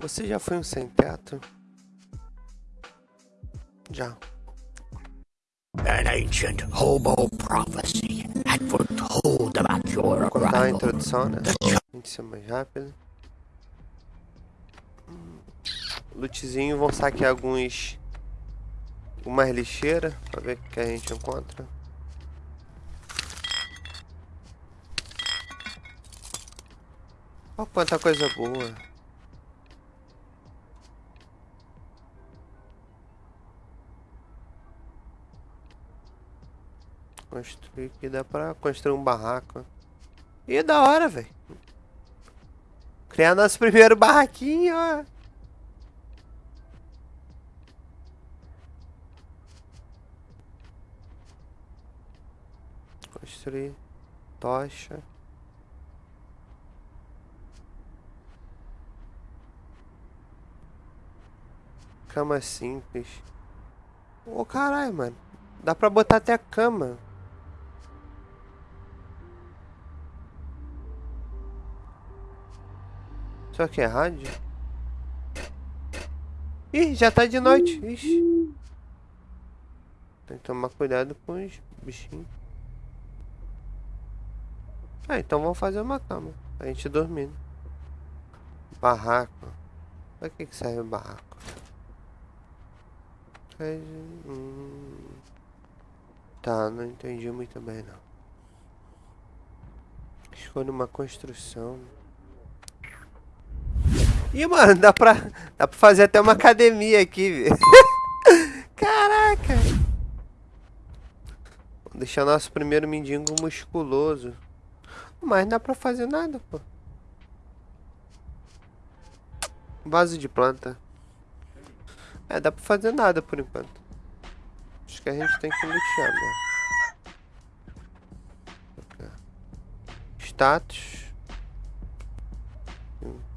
Você já foi um sem teto? Já. An ancient homo prophecy had foretold about your Vou contar a arrival. introdução, né? A gente ser mais rápido. Lootzinho, vão saquear alguns... Algumas lixeiras, pra ver o que a gente encontra. Olha quanta coisa boa. Construir aqui, dá pra construir um barraco. E da hora, velho. Criar nosso primeiro barraquinho, ó. Construir. Tocha. Cama simples. Ô caralho, mano. Dá pra botar até a cama. Só que é rádio? Ih, já tá de noite. Ixi. Tem que tomar cuidado com os bichinhos. Ah, então vamos fazer uma cama. Pra gente dormir. Barraco. Pra que, que serve o barraco? Hum. Tá, não entendi muito bem não. Escolha uma construção. Ih, mano, dá pra, dá pra fazer até uma academia aqui, velho. Caraca. Vou deixar nosso primeiro mendigo musculoso. Mas não dá pra fazer nada, pô. Vaso de planta. É, dá pra fazer nada por enquanto. Acho que a gente tem que lutear, né? Status.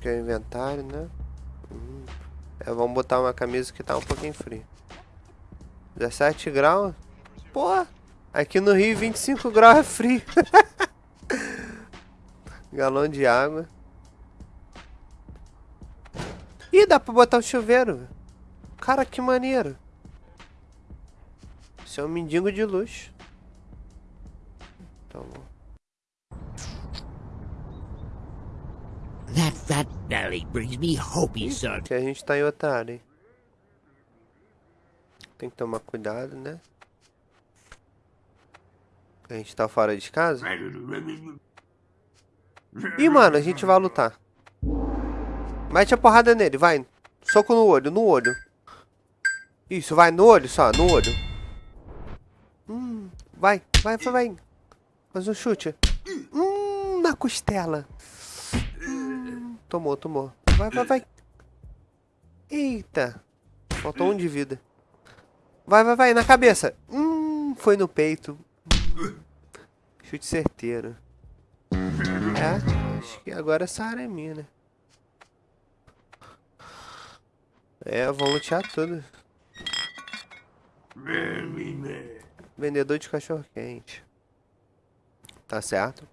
Que é o inventário, né? Hum. É, vamos botar uma camisa que tá um pouquinho frio. 17 graus? Pô, aqui no Rio 25 graus é frio. Galão de água. Ih, dá pra botar o chuveiro. velho. Cara, que maneiro. Isso é um mendigo de luxo. Então, That brings me hope, que a gente tá em outra área? Tem que tomar cuidado, né? A gente tá fora de casa. Ih, mano, a gente vai lutar. Mete a porrada nele, vai. Soco no olho, no olho. Isso, vai no olho só, no olho. Hum, vai, vai, vai, vai. Faz um chute. Hum, na costela. Tomou, tomou. Vai, vai, vai. Eita. Faltou um de vida. Vai, vai, vai, na cabeça. Hum, foi no peito. Hum, chute certeiro. É, acho que agora essa área é minha, né? É, vou lutear tudo. Vendedor de cachorro quente. Tá certo?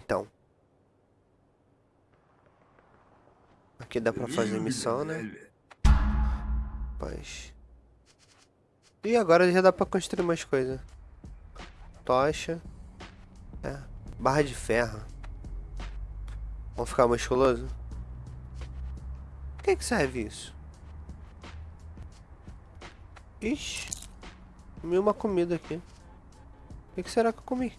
Então. Aqui dá pra fazer missão, né? Paz. E agora já dá pra construir mais coisas. Tocha. É. Barra de ferro. Vamos ficar musculoso? Por que, que serve isso? Ixi. Comi uma comida aqui. O que, que será que eu comi?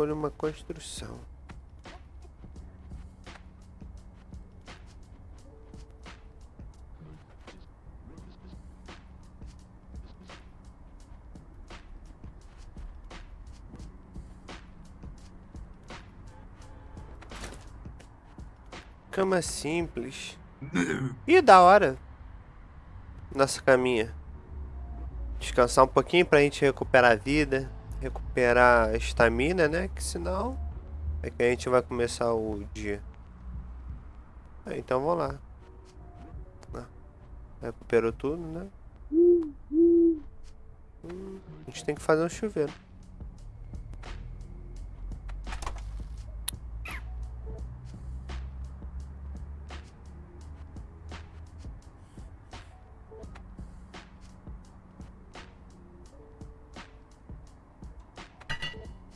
Escolha uma construção. Cama simples. Ih, da hora. Nossa caminha. Descansar um pouquinho pra gente recuperar a vida. Recuperar a estamina, né? Que senão é que a gente vai começar o dia. É, então vamos lá. Ah, recuperou tudo, né? Hum, a gente tem que fazer um chuveiro.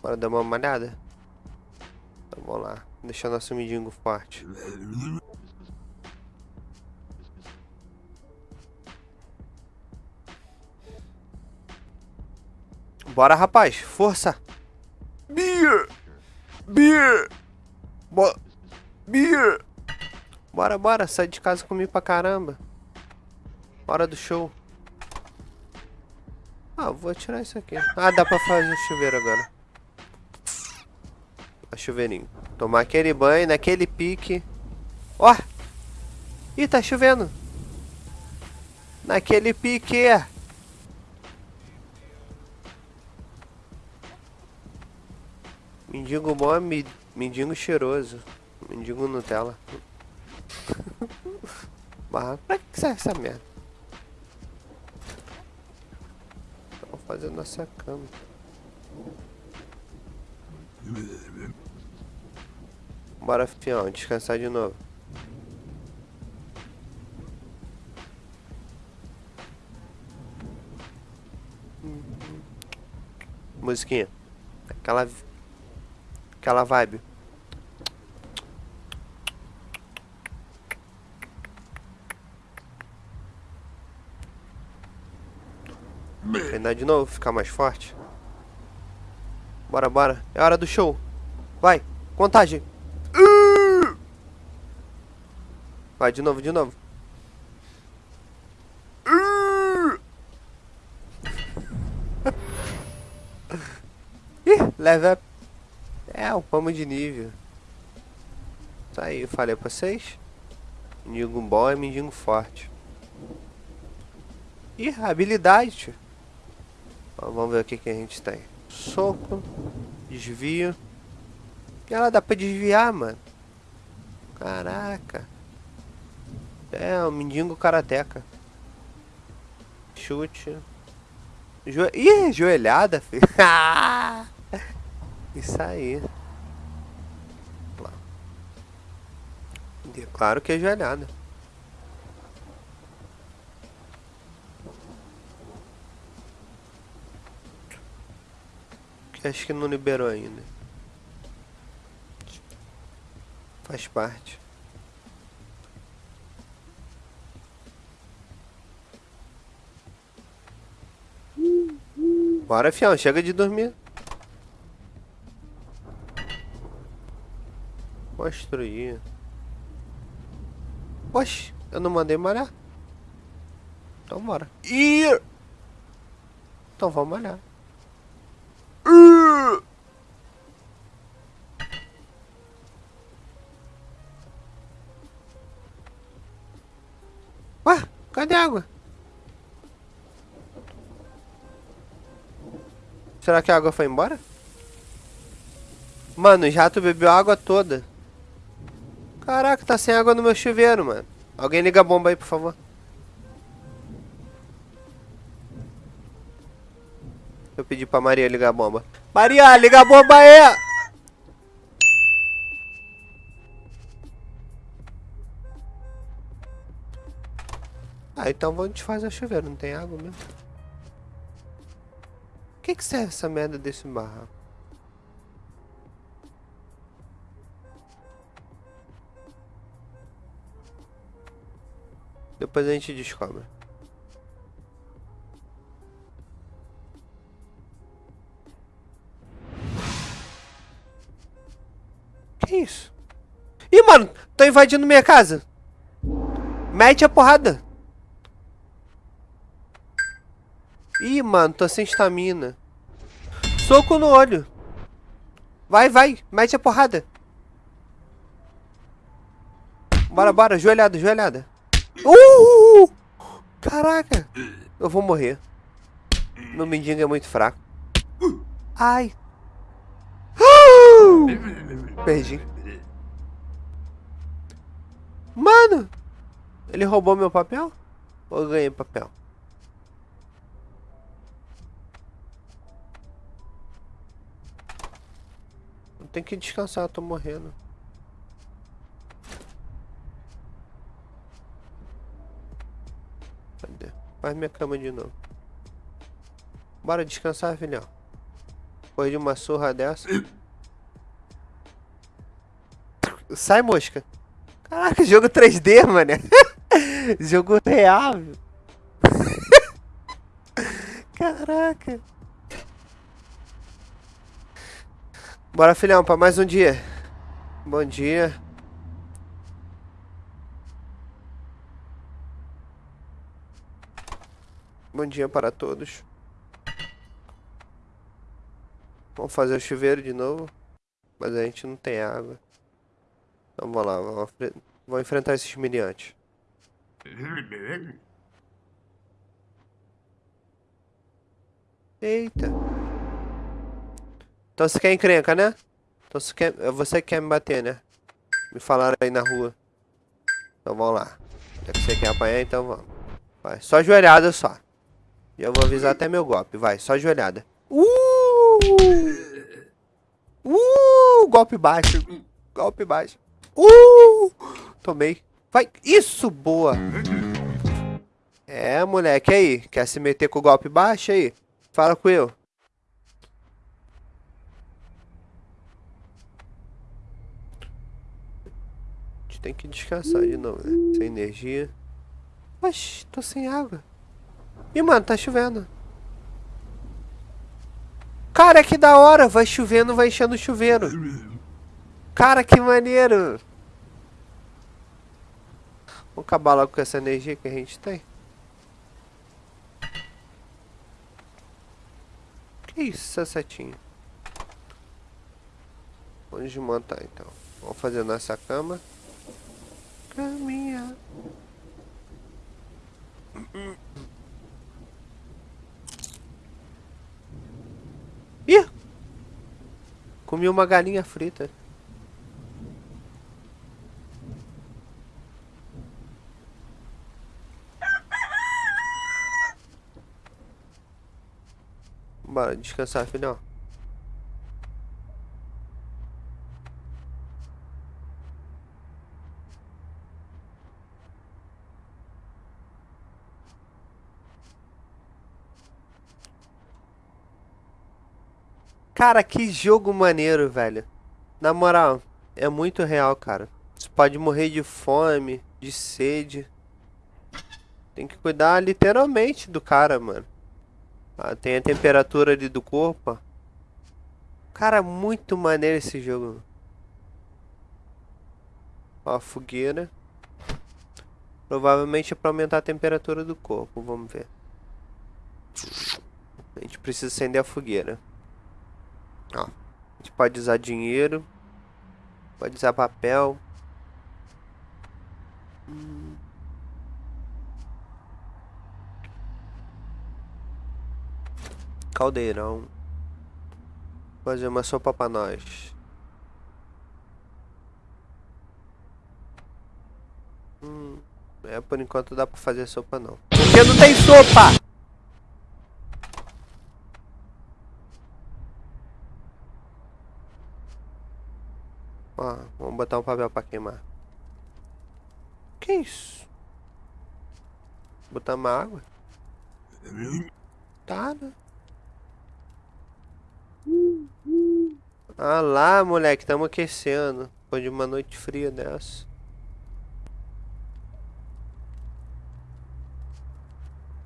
Bora dar uma malhada? Então vamos lá. Deixar nosso mendigo forte. Bora, rapaz. Força. Beer. Beer. Bo Beer. Bora, bora. Sai de casa comigo pra caramba. Hora do show. Ah, vou tirar isso aqui. Ah, dá pra fazer o chuveiro agora. A chuveirinho. Tomar aquele banho, naquele pique. Ó! Ih, tá chovendo. Naquele pique. Mendigo bom é mendigo cheiroso. Mendigo Nutella. Mas pra que serve essa merda? Vamos fazer nossa cama. Bora, fião, descansar de novo. Musiquinha. Aquela... Aquela vibe. Treinar de novo, ficar mais forte. Bora, bora. É hora do show. Vai, contagem. Vai, de novo, de novo. Ih, leva. É, o pamo de nível. Tá aí, eu falei pra vocês. Mendigo bom é mendigo forte. Ih, habilidade. Vamos ver o que, que a gente tem. Soco. Desvio. E ela dá pra desviar, mano. Caraca. É, o um mendigo karateca. Chute. Jo... Ih, joelhada, filho. Isso aí. Claro que é joelhada. Acho que não liberou ainda. Faz parte. Bora, fião, chega de dormir. Construir. Oxe, eu não mandei malhar. Então bora. Ih! Então vamos malhar. Ué, cadê a água? Será que a água foi embora? Mano, o jato bebeu a água toda. Caraca, tá sem água no meu chuveiro, mano. Alguém liga a bomba aí, por favor. Eu pedi pra Maria ligar a bomba. Maria, liga a bomba aí! Ah, então vamos desfazer o chuveiro, não tem água mesmo que, que serve essa merda desse barraco? Depois a gente descobre. Que isso? Ih, mano, tô invadindo minha casa. Mete a porrada. Ih, mano, tô sem estamina. Soco no olho. Vai, vai. Mete a porrada. Bora, bora. Joelhada, joelhada. Uh! Caraca. Eu vou morrer. Meu mendigo é muito fraco. Ai. Uh! Perdi. Mano! Ele roubou meu papel? Ou eu ganhei papel? Tenho que descansar, tô morrendo. Cadê? Faz minha cama de novo. Bora descansar, filhão. Depois de uma surra dessa. Sai, mosca. Caraca, jogo 3D, mano. jogo real. Caraca. Bora, filhão, pra mais um dia. Bom dia. Bom dia para todos. Vamos fazer o chuveiro de novo. Mas a gente não tem água. Então vamos lá, vamos, vamos enfrentar esses miniantes. Eita. Então você quer encrenca, né? Então você quer, você quer me bater, né? Me falaram aí na rua. Então vamos lá. Já que você quer apanhar, então vamos. Vai, só joelhada só. Já vou avisar até meu golpe. Vai, só joelhada. Uh! Uh! Golpe baixo. Golpe baixo. Uh! Tomei. Vai. Isso, boa. É, moleque, aí. Quer se meter com o golpe baixo aí? Fala com eu. Tem que descansar de novo, né? Sem energia. Oxi, tô sem água. Ih, mano, tá chovendo. Cara, que da hora. Vai chovendo, vai enchendo o chuveiro. Cara, que maneiro. Vamos acabar logo com essa energia que a gente tem. Que isso, essa setinha? Vamos desmontar então. Vamos fazer nossa cama. Caminha. Ih! Comi uma galinha frita. Bora descansar, filhão. Cara, que jogo maneiro, velho. Na moral, é muito real, cara. Você pode morrer de fome, de sede. Tem que cuidar literalmente do cara, mano. Ah, tem a temperatura ali do corpo. Cara, muito maneiro esse jogo. Ó, fogueira. Provavelmente é pra aumentar a temperatura do corpo, vamos ver. A gente precisa acender a fogueira. Ó, a gente pode usar dinheiro. Pode usar papel. Caldeirão. Fazer uma sopa pra nós. Hum, é, por enquanto dá pra fazer sopa não. Porque não tem sopa! Ó, vamos botar um papel pra queimar. Que isso? Botar uma água? Tá, né? Ah lá, moleque, estamos aquecendo. Depois de uma noite fria dessa.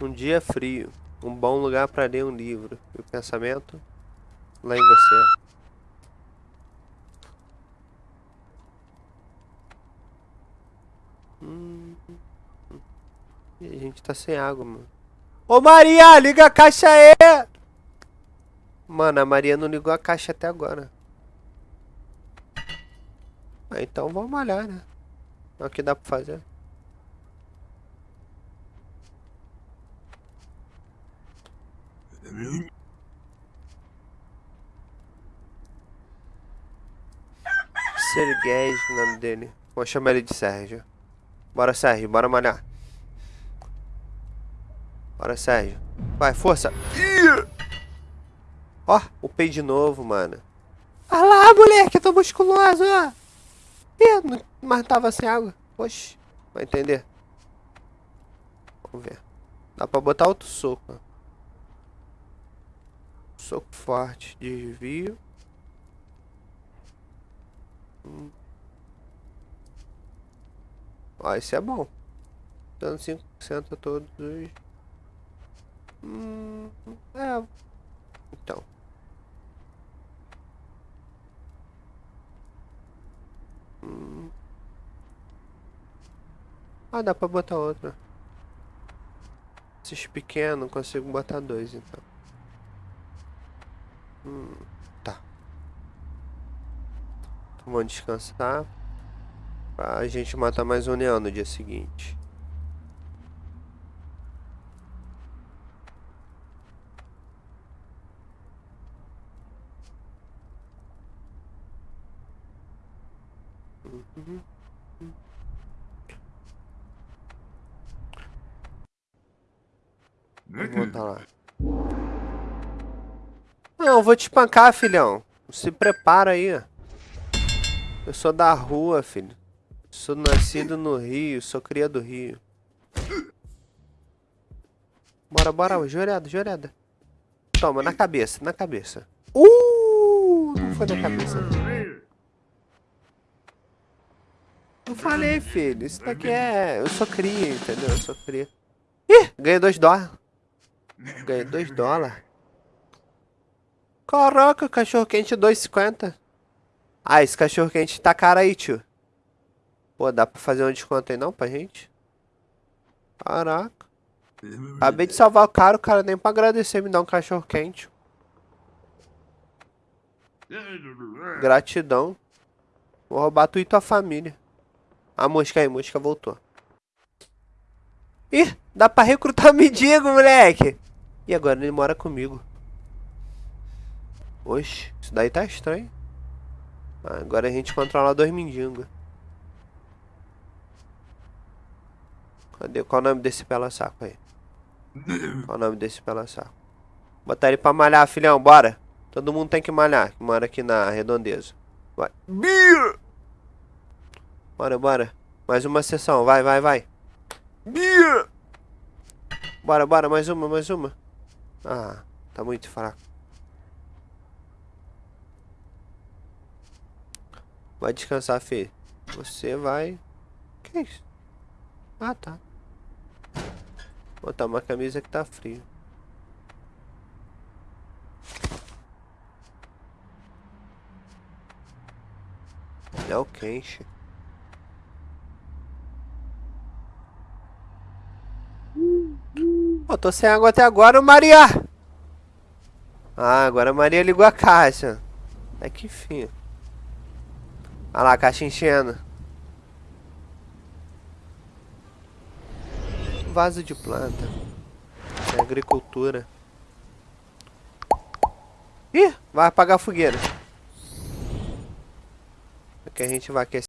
Um dia frio. Um bom lugar para ler um livro. E o pensamento lá em você. gente tá sem água, mano. Ô, Maria, liga a caixa aí! Mano, a Maria não ligou a caixa até agora. Ah, então vamos malhar, né? É o que dá pra fazer. Serguei, o nome dele. Vou chamar ele de Sérgio. Bora, Sérgio, bora malhar. Bora, Sérgio. Vai, força. Ó, upei de novo, mano. Olha lá, moleque, eu tô musculoso, ó. Ih, não- mas tava sem água. Oxi, vai entender. Vamos ver. Dá pra botar outro soco. ó. Soco forte, desvio. Hum. Ó, esse é bom. Dando 5% a todos os... Hum, é. Então. Hum. Ah, dá pra botar outra. Esses pequenos, consigo botar dois, então. Hum, tá. Então, vamos descansar. Pra gente matar mais um neon no dia seguinte. Uhum. Vou voltar lá. Não, vou te espancar, filhão. Se prepara aí. Eu sou da rua, filho. Sou nascido no Rio, sou cria do Rio. Bora, bora, joelhada, joelhada. Toma, na cabeça, na cabeça. Uh! Não foi na cabeça. Eu falei, filho, isso daqui é... Eu sou cria, entendeu? Eu sou cria. Ih, ganhei dois dólares. Ganhei dois dólares. Caraca, cachorro quente 2,50. Ah, esse cachorro quente tá caro aí, tio. Pô, dá pra fazer um desconto aí não pra gente? Caraca. Acabei de salvar o cara, o cara nem pra agradecer me dar um cachorro quente. Gratidão. Vou roubar tu e tua família. A mosca aí, a mosca voltou. Ih, dá pra recrutar mendigo, moleque. E agora ele mora comigo. Oxe, isso daí tá estranho. Ah, agora a gente controla dois mendigos. Cadê? Qual o nome desse pela saco aí? Qual o nome desse pela saco? Botar ele pra malhar, filhão, bora. Todo mundo tem que malhar, que mora aqui na redondeza. Vai. Bia! Bora, bora. Mais uma sessão, vai, vai, vai. Bia! Bora, bora, mais uma, mais uma. Ah, tá muito fraco. Vai descansar, filho. Você vai... Que isso? Ah, tá. Botar uma camisa que tá frio. É o quente. Pô, tô sem água até agora, Maria! Ah, agora a Maria ligou a caixa. É que fim. Olha lá, a caixa enchendo. Vaso de planta. É agricultura. Ih, vai apagar a fogueira. Aqui a gente vai aquecer.